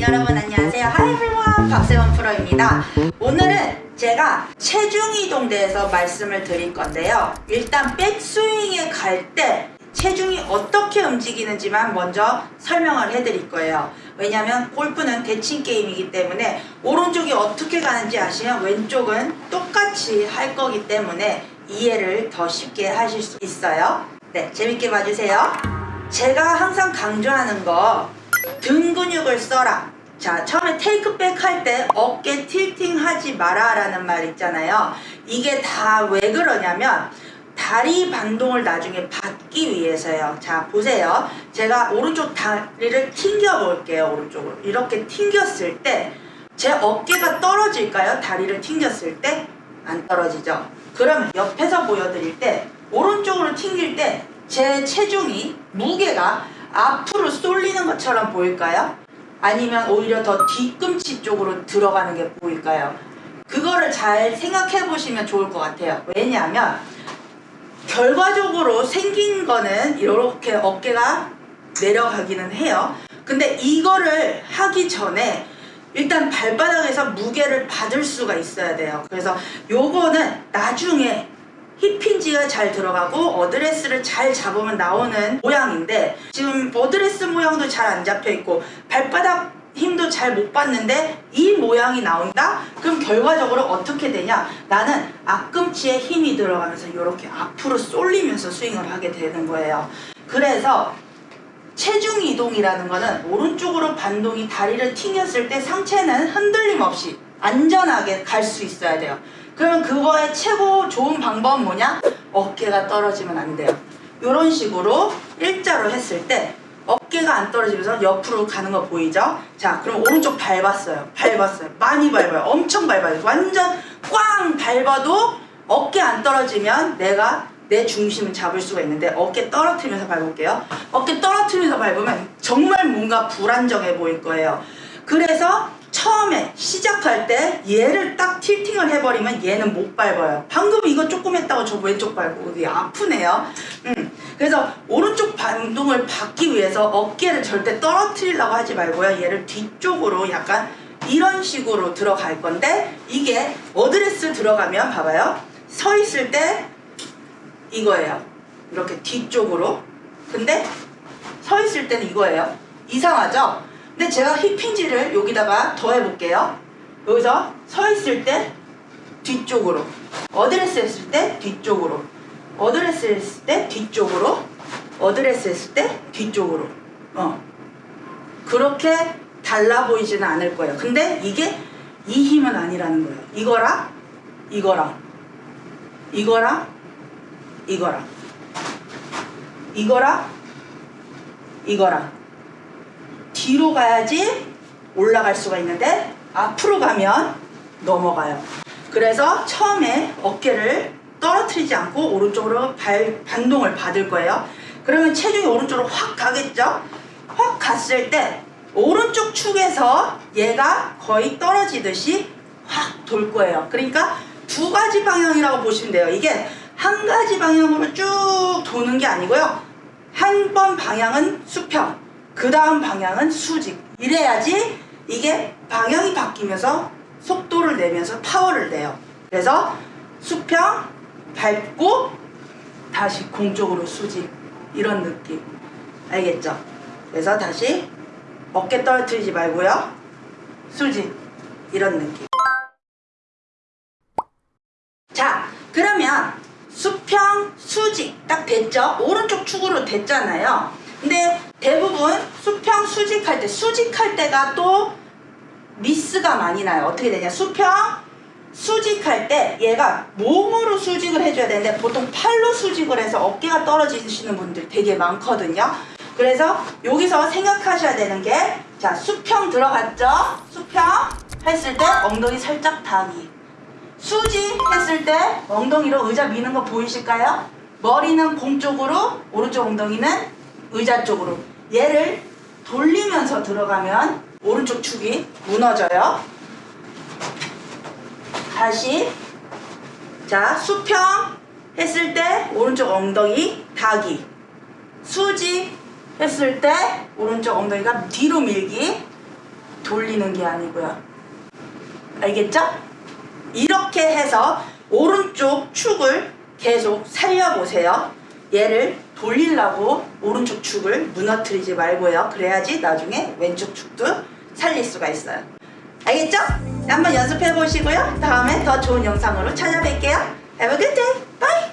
여러분 안녕하세요. Everyone. 박세원 프로입니다. 오늘은 제가 체중 이동 대해서 말씀을 드릴 건데요. 일단 백스윙에 갈 때 체중이 어떻게 움직이는지만 먼저 설명을 해드릴 거예요. 왜냐하면 골프는 대칭 게임이기 때문에 오른쪽이 어떻게 가는지 아시면 왼쪽은 똑같이 할 거기 때문에 이해를 더 쉽게 하실 수 있어요. 네, 재밌게 봐주세요. 제가 항상 강조하는 거 등 근육을 써라. 자, 처음에 테이크백 할 때 어깨 틸팅 하지 마라 라는 말 있잖아요. 이게 다 왜 그러냐면 다리 반동을 나중에 받기 위해서요. 자, 보세요. 제가 오른쪽 다리를 튕겨 볼게요. 오른쪽으로. 이렇게 튕겼을 때 제 어깨가 떨어질까요? 다리를 튕겼을 때? 안 떨어지죠. 그러면 옆에서 보여드릴 때 오른쪽으로 튕길 때 제 체중이 무게가 앞으로 쏠리는 것처럼 보일까요? 아니면 오히려 더 뒤꿈치 쪽으로 들어가는 게 보일까요? 그거를 잘 생각해 보시면 좋을 것 같아요. 왜냐하면 결과적으로 생긴 거는 이렇게 어깨가 내려가기는 해요. 근데 이거를 하기 전에 일단 발바닥에서 무게를 받을 수가 있어야 돼요. 그래서 요거는 나중에 hip hinge가 잘 들어가고 어드레스를 잘 잡으면 나오는 모양인데 지금 어드레스 모양도 잘 안 잡혀 있고 발바닥 힘도 잘 못 받는데 이 모양이 나온다? 그럼 결과적으로 어떻게 되냐? 나는 앞꿈치에 힘이 들어가면서 이렇게 앞으로 쏠리면서 스윙을 하게 되는 거예요. 그래서 체중 이동이라는 거는 오른쪽으로 반동이 다리를 튕겼을 때 상체는 흔들림 없이 안전하게 갈 수 있어야 돼요. 그러면 그거의 최고 좋은 방법은 뭐냐? 어깨가 떨어지면 안 돼요. 이런 식으로 일자로 했을 때 어깨가 안 떨어지면서 옆으로 가는 거 보이죠? 자, 그럼 오른쪽 밟았어요. 밟았어요. 많이 밟아요. 엄청 밟아요. 완전 꽝 밟아도 어깨 안 떨어지면 내가 내 중심을 잡을 수가 있는데 어깨 떨어뜨리면서 밟을게요. 어깨 떨어뜨리면서 밟으면 정말 뭔가 불안정해 보일 거예요. 그래서 처음에 시작할 때 얘를 딱 tilting을 해버리면 얘는 못 밟아요. 방금 이거 조금 했다고 저 왼쪽 밟고 이게 아프네요. 음, 그래서 오른쪽 반동을 받기 위해서 어깨를 절대 떨어뜨리려고 하지 말고요. 얘를 뒤쪽으로 약간 이런 식으로 들어갈 건데 이게 어드레스 들어가면 봐봐요. 서 있을 때 이거예요. 이렇게 뒤쪽으로. 근데 서 있을 때는 이거예요. 이상하죠? 근데 제가 hip hinge를 여기다가 더해볼게요. 여기서 서 있을 때 뒤쪽으로. 어드레스 했을 때 뒤쪽으로. 어드레스 했을 때 뒤쪽으로. 어드레스 했을 때 뒤쪽으로. 어. 그렇게 달라 보이지는 않을 거예요. 근데 이게 이 힘은 아니라는 거예요. 이거랑 이거랑 이거랑 이거랑 이거랑 이거랑 뒤로 가야지 올라갈 수가 있는데 앞으로 가면 넘어가요. 그래서 처음에 어깨를 떨어뜨리지 않고 오른쪽으로 발, 반동을 받을 거예요. 그러면 체중이 오른쪽으로 확 가겠죠? 확 갔을 때 오른쪽 축에서 얘가 거의 떨어지듯이 확 돌 거예요. 그러니까 두 가지 방향이라고 보시면 돼요. 이게 한 가지 방향으로 쭉 도는 게 아니고요. 한 번 방향은 수평, 그 다음 방향은 수직. 이래야지 이게 방향이 바뀌면서 속도를 내면서 파워를 내요. 그래서 수평, 밟고 다시 공쪽으로 수직. 이런 느낌. 알겠죠? 그래서 다시 어깨 떨어뜨리지 말고요. 수직. 이런 느낌. 자, 그러면 수평, 수직 딱 됐죠? 오른쪽 축으로 됐잖아요. 근데 수직할 때가 또 미스가 많이 나요. 어떻게 되냐? 수평, 수직할 때 얘가 몸으로 수직을 해줘야 되는데 보통 팔로 수직을 해서 어깨가 떨어지시는 분들 되게 많거든요. 그래서 여기서 생각하셔야 되는 게 자 수평 들어갔죠? 수평 했을 때 엉덩이 살짝 닿기 수직 했을 때 엉덩이로 의자 미는 거 보이실까요? 머리는 공 쪽으로 오른쪽 엉덩이는 의자 쪽으로 얘를 돌리면서 들어가면 오른쪽 축이 무너져요 다시 자 수평 했을 때 오른쪽 엉덩이 닿기 수직 했을 때 오른쪽 엉덩이가 뒤로 밀기 돌리는 게 아니고요. 알겠죠? 이렇게 해서 오른쪽 축을 계속 살려보세요. 얘를 돌리려고 오른쪽 축을 무너뜨리지 말고요. 그래야지 나중에 왼쪽 축도 살릴 수가 있어요. 알겠죠? 한번 연습해 보시고요. 다음에 더 좋은 영상으로 찾아뵐게요. Have a good day. Bye.